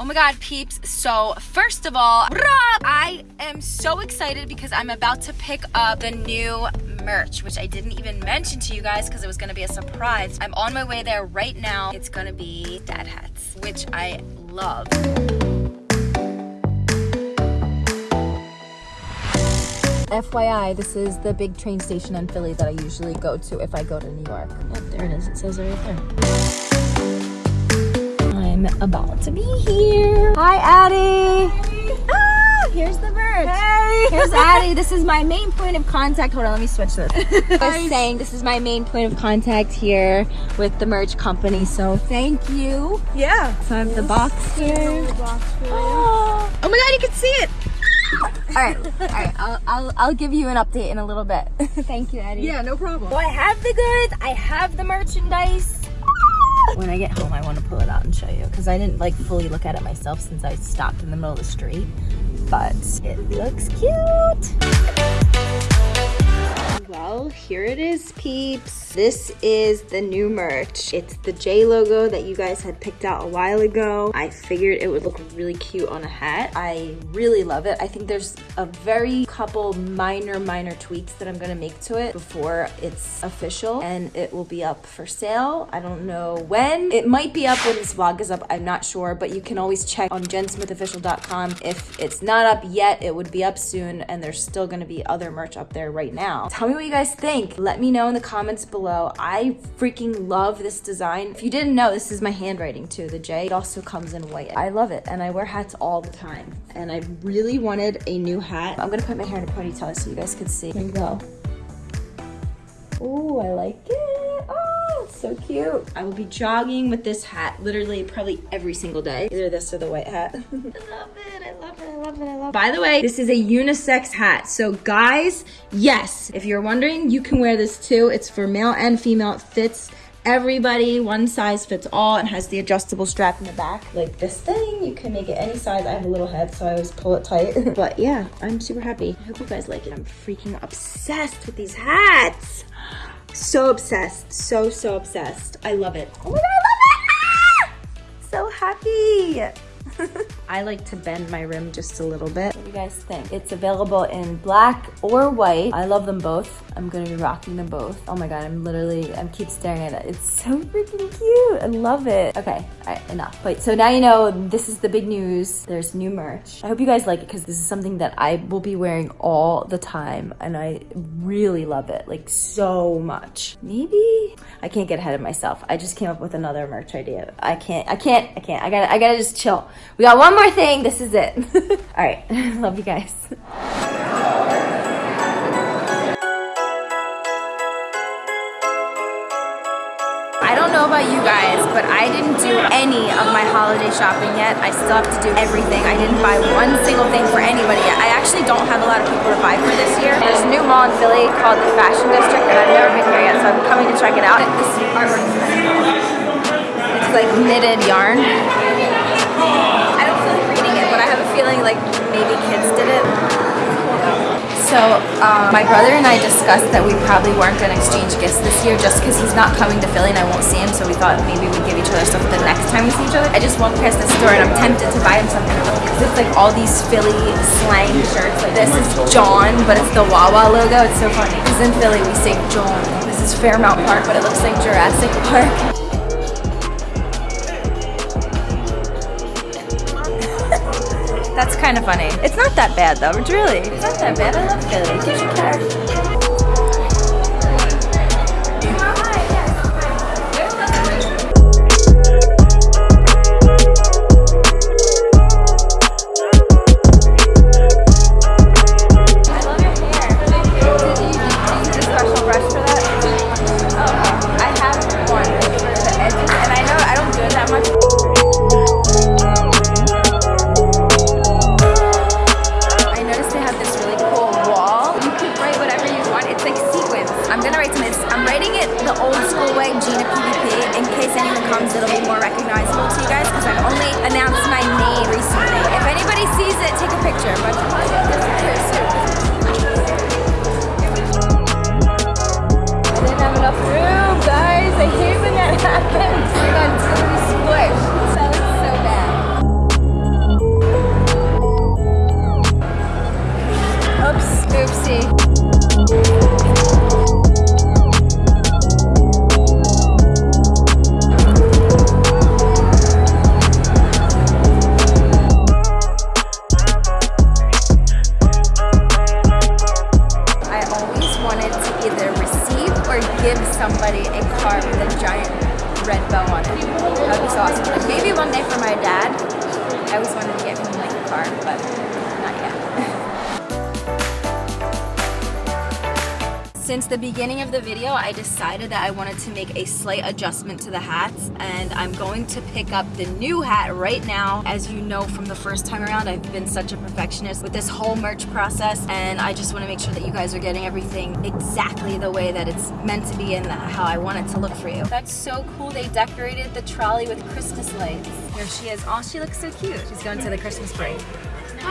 Oh my god, peeps. So, first of all, I am so excited because I'm about to pick up the new merch, which I didn't even mention to you guys because it was gonna be a surprise. I'm on my way there right now. It's gonna be dad hats, which I love. FYI, this is the big train station in Philly that I usually go to if I go to New York. Oh, there it is. It says it right there. I'm about to be here. Hi, Addie. Ah, here's the merch. Hey. Here's Addie. This is my main point of contact. Hold on, let me switch this. I was saying this is my main point of contact here with the merch company. So thank you. Yeah. So I have the box here. Oh. oh my god, you can see it all right, all right. I'll, I'll, I'll give you an update in a little bit. Thank you, Eddie. Yeah, no problem. So I have the goods. I have the merchandise. When I get home, I want to pull it out and show you because I didn't like fully look at it myself since I stopped in the middle of the street. But it looks cute. Well, here it is, peeps. This is the new merch. It's the J logo that you guys had picked out a while ago. I figured it would look really cute on a hat. I really love it. I think there's a very couple minor, minor tweaks that I'm gonna make to it before it's official and it will be up for sale. I don't know when. It might be up when this vlog is up, I'm not sure, but you can always check on jensmithofficial.com. If it's not up yet, it would be up soon and there's still gonna be other merch up there right now. Tell me what you guys think. Let me know in the comments below. I freaking love this design. If you didn't know, this is my handwriting too, the J. It also comes in white. I love it and I wear hats all the time. And I really wanted a new hat. I'm gonna put my hair in a ponytail so you guys can see. Here we go. Oh, I like it. Oh, it's so cute. I will be jogging with this hat literally probably every single day. Either this or the white hat. I love it. I love it. I love it. I love it. By the way, this is a unisex hat. So guys, yes, if you're wondering, you can wear this too. It's for male and female. It fits everybody one size fits all and has the adjustable strap in the back like this thing you can make it any size i have a little head so i always pull it tight but yeah i'm super happy i hope you guys like it i'm freaking obsessed with these hats so obsessed so so obsessed. I love it. Oh my god i love it. Ah! so happy I like to bend my rim just a little bit. What do you guys think? It's available in black or white. I love them both. I'm gonna be rocking them both. Oh my God, I'm literally, I keep staring at it. It's so freaking cute. I love it. Okay, all right, enough. Wait, so now you know this is the big news. There's new merch. I hope you guys like it because this is something that I will be wearing all the time and I really love it, like so much. Maybe, I can't get ahead of myself. I just came up with another merch idea. I can't, I can't, I can't. I gotta, I gotta just chill. We got one more thing. This is it. All right. Love you guys. I don't know about you guys, but I didn't do any of my holiday shopping yet. I still have to do everything. I didn't buy one single thing for anybody yet. I actually don't have a lot of people to buy for this year. There's a new mall in Philly called the Fashion District, and I've never been here yet, so I'm coming to check it out. This artwork It's like knitted yarn um, my brother and I discussed that we probably weren't going to exchange gifts this year just because he's not coming to Philly and I won't see him. So we thought maybe we'd give each other stuff the next time we see each other. I just walked past the store and I'm tempted to buy him something because it's like all these Philly slang shirts. Like this is Jawn, but it's the Wawa logo. It's so funny because in Philly we say jawn. This is Fairmount Park, but it looks like Jurassic Park. That's kind of funny. It's not that bad though, it's really. It's not that bad. I love Philly. Belmont. That would be so awesome. Like maybe one day for my dad. I always wanted to get him like a car, but not yet. Since the beginning of the video, I decided that I wanted to make a slight adjustment to the hats and I'm going to pick up the new hat right now. As you know from the first time around, I've been such a perfectionist with this whole merch process and I just want to make sure that you guys are getting everything exactly the way that it's meant to be and how I want it to look for you. That's so cool. They decorated the trolley with Christmas lights. Here she is. Oh, she looks so cute. She's going to the Christmas break.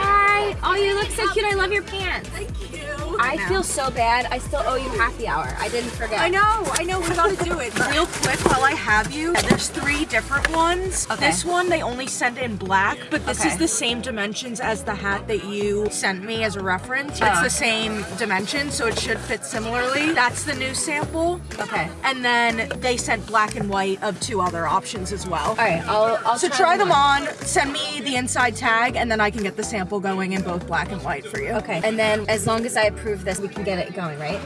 Hi. Oh, you look so cute. I love your pants. Thank you. I feel so bad. I still owe you happy hour. I didn't forget. I know, I know, we gotta do it. Real quick while I have you, there's three different ones. Okay. This one they only sent in black, but this Okay. is the same dimensions as the hat that you sent me as a reference. It's Oh. the same dimension, so it should fit similarly. That's the new sample. Okay. And then they sent black and white of two other options as well. All right. I'll. I'll So try them on, send me the inside tag, and then I can get the sample going in both black and white for you. Okay. And then as long as I approve this, we can get it going, right?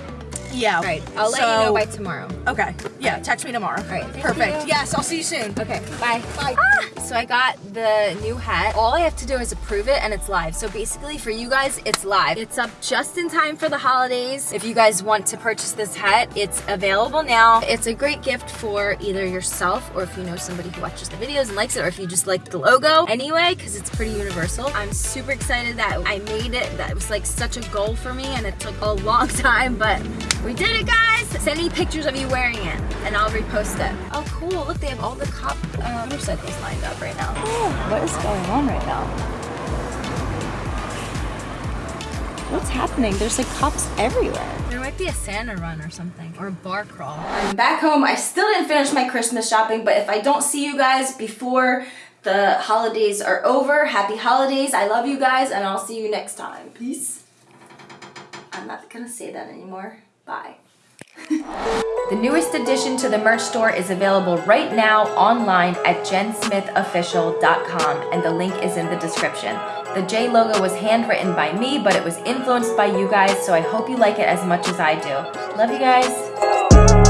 Yeah. All right. I'll let you know by tomorrow. Okay. Yeah, text me tomorrow. All right, Perfect. you. Yes, I'll see you soon. Okay. Bye. Bye. Ah! So I got the new hat. All I have to do is approve it and it's live. So basically for you guys, it's live. It's up just in time for the holidays. If you guys want to purchase this hat, it's available now. It's a great gift for either yourself or if you know somebody who watches the videos and likes it or if you just like the logo anyway, because it's pretty universal. I'm super excited that I made it. That was like such a goal for me and it took a long time, but we did it guys. Send me pictures of you wearing it and I'll repost it. Oh cool, look they have all the cop uh, motorcycles lined up right now. Oh, what is going on right now? What's happening? There's like cops everywhere. There might be a Santa run or something, or a bar crawl. I'm back home. I still didn't finish my Christmas shopping, but if I don't see you guys before the holidays are over, happy holidays. I love you guys, and I'll see you next time. Peace. I'm not gonna say that anymore. Bye. The newest addition to the merch store is available right now online at jensmithofficial.com and the link is in the description. The J logo was handwritten by me, but it was influenced by you guys, so I hope you like it as much as I do. Love you guys.